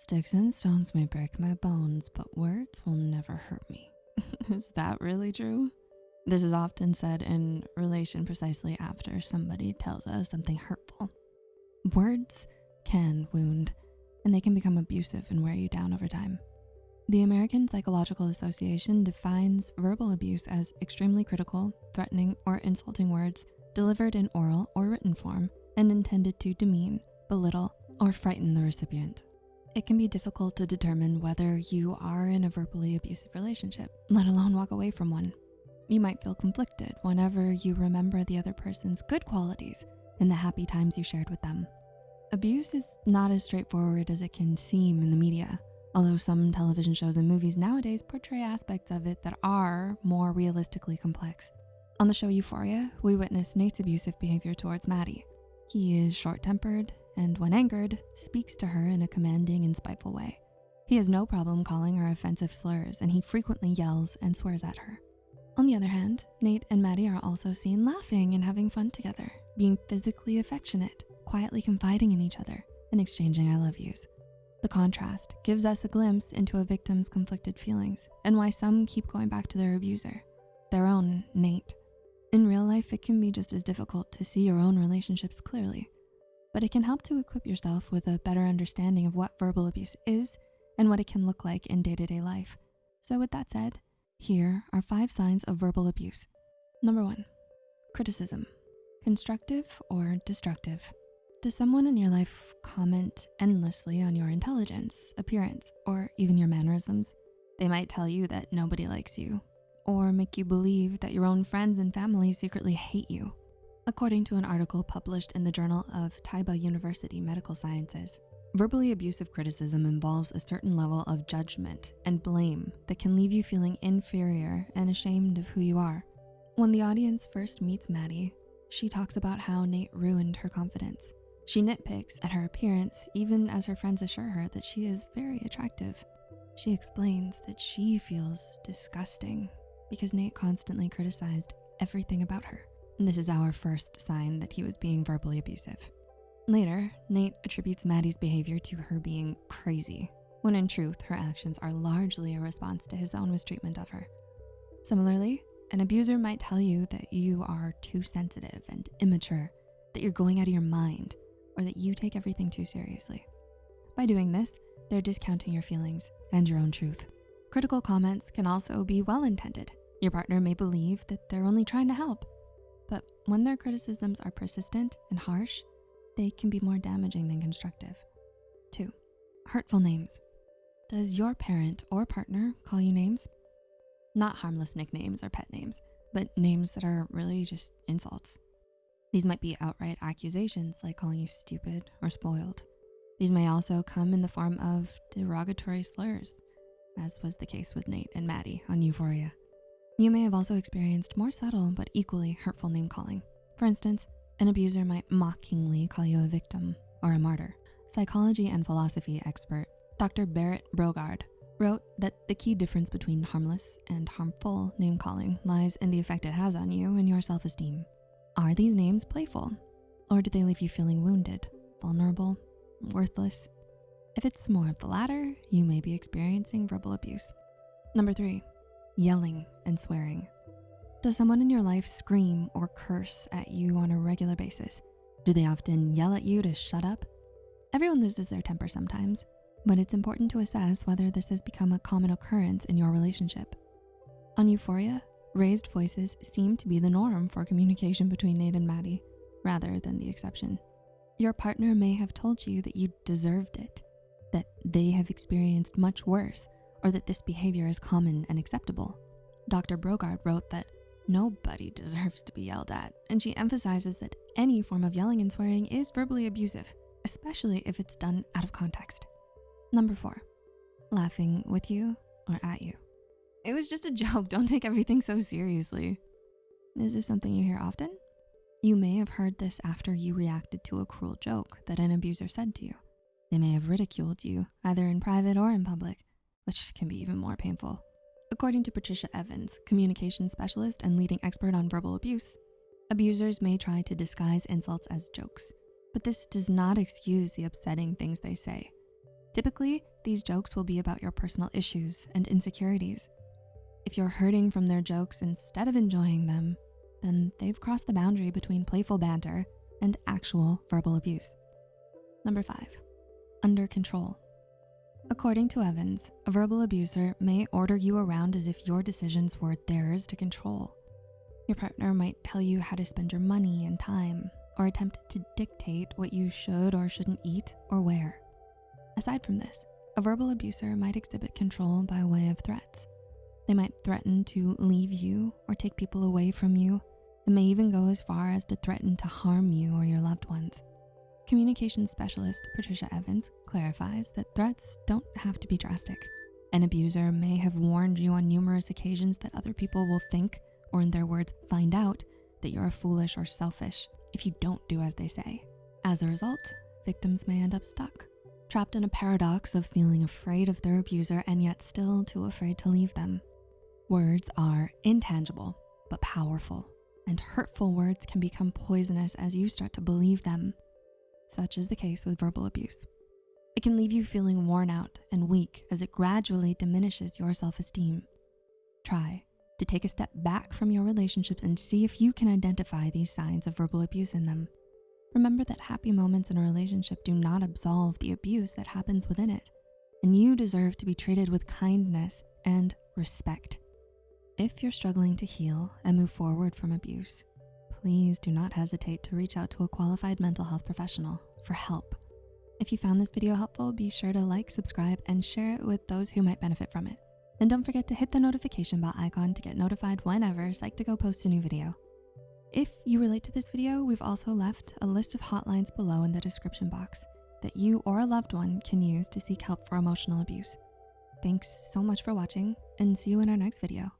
Sticks and stones may break my bones, but words will never hurt me. is that really true? This is often said in relation precisely after somebody tells us something hurtful. Words can wound, and they can become abusive and wear you down over time. The American Psychological Association defines verbal abuse as extremely critical, threatening, or insulting words delivered in oral or written form and intended to demean, belittle, or frighten the recipient. It can be difficult to determine whether you are in a verbally abusive relationship, let alone walk away from one. You might feel conflicted whenever you remember the other person's good qualities and the happy times you shared with them. Abuse is not as straightforward as it can seem in the media. Although some television shows and movies nowadays portray aspects of it that are more realistically complex. On the show Euphoria, we witness Nate's abusive behavior towards Maddie. He is short-tempered and when angered, speaks to her in a commanding and spiteful way. He has no problem calling her offensive slurs and he frequently yells and swears at her. On the other hand, Nate and Maddie are also seen laughing and having fun together, being physically affectionate, quietly confiding in each other, and exchanging I love yous. The contrast gives us a glimpse into a victim's conflicted feelings and why some keep going back to their abuser, their own Nate. In real life, it can be just as difficult to see your own relationships clearly, but it can help to equip yourself with a better understanding of what verbal abuse is and what it can look like in day-to-day -day life. So with that said, here are five signs of verbal abuse. Number one, criticism, constructive or destructive. Does someone in your life comment endlessly on your intelligence, appearance, or even your mannerisms? They might tell you that nobody likes you or make you believe that your own friends and family secretly hate you. According to an article published in the Journal of Taibah University Medical Sciences, verbally abusive criticism involves a certain level of judgment and blame that can leave you feeling inferior and ashamed of who you are. When the audience first meets Maddie, she talks about how Nate ruined her confidence she nitpicks at her appearance even as her friends assure her that she is very attractive. She explains that she feels disgusting because Nate constantly criticized everything about her. This is our first sign that he was being verbally abusive. Later, Nate attributes Maddie's behavior to her being crazy, when in truth, her actions are largely a response to his own mistreatment of her. Similarly, an abuser might tell you that you are too sensitive and immature, that you're going out of your mind, or that you take everything too seriously. By doing this, they're discounting your feelings and your own truth. Critical comments can also be well-intended. Your partner may believe that they're only trying to help, but when their criticisms are persistent and harsh, they can be more damaging than constructive. Two, hurtful names. Does your parent or partner call you names? Not harmless nicknames or pet names, but names that are really just insults. These might be outright accusations like calling you stupid or spoiled. These may also come in the form of derogatory slurs, as was the case with Nate and Maddie on Euphoria. You may have also experienced more subtle but equally hurtful name calling. For instance, an abuser might mockingly call you a victim or a martyr. Psychology and philosophy expert Dr. Berit Brogaard wrote that the key difference between harmless and harmful name calling lies in the effect it has on you and your self-esteem. Are these names playful? Or do they leave you feeling wounded, vulnerable, worthless? If it's more of the latter, you may be experiencing verbal abuse. Number three, yelling and swearing. Does someone in your life scream or curse at you on a regular basis? Do they often yell at you to shut up? Everyone loses their temper sometimes, but it's important to assess whether this has become a common occurrence in your relationship. On Euphoria, Raised voices seem to be the norm for communication between Nate and Maddie, rather than the exception. Your partner may have told you that you deserved it, that they have experienced much worse, or that this behavior is common and acceptable. Dr. Brogaard wrote that nobody deserves to be yelled at, and she emphasizes that any form of yelling and swearing is verbally abusive, especially if it's done out of context. Number four, laughing with you or at you. It was just a joke. Don't take everything so seriously. Is this something you hear often? You may have heard this after you reacted to a cruel joke that an abuser said to you. They may have ridiculed you, either in private or in public, which can be even more painful. According to Patricia Evans, communication specialist and leading expert on verbal abuse, abusers may try to disguise insults as jokes, but this does not excuse the upsetting things they say. Typically, these jokes will be about your personal issues and insecurities. If you're hurting from their jokes instead of enjoying them, then they've crossed the boundary between playful banter and actual verbal abuse. Number five, under control. According to Evans, a verbal abuser may order you around as if your decisions were theirs to control. Your partner might tell you how to spend your money and time or attempt to dictate what you should or shouldn't eat or wear. Aside from this, a verbal abuser might exhibit control by way of threats. They might threaten to leave you or take people away from you and may even go as far as to threaten to harm you or your loved ones. Communication specialist Patricia Evans clarifies that threats don't have to be drastic. An abuser may have warned you on numerous occasions that other people will think, or in their words, find out that you're foolish or selfish if you don't do as they say. As a result, victims may end up stuck, trapped in a paradox of feeling afraid of their abuser and yet still too afraid to leave them. Words are intangible, but powerful, and hurtful words can become poisonous as you start to believe them. Such is the case with verbal abuse. It can leave you feeling worn out and weak as it gradually diminishes your self-esteem. Try to take a step back from your relationships and see if you can identify these signs of verbal abuse in them. Remember that happy moments in a relationship do not absolve the abuse that happens within it, and you deserve to be treated with kindness and respect. If you're struggling to heal and move forward from abuse, please do not hesitate to reach out to a qualified mental health professional for help. If you found this video helpful, be sure to like, subscribe, and share it with those who might benefit from it. And don't forget to hit the notification bell icon to get notified whenever Psych2Go posts a new video. If you relate to this video, we've also left a list of hotlines below in the description box that you or a loved one can use to seek help for emotional abuse. Thanks so much for watching and see you in our next video.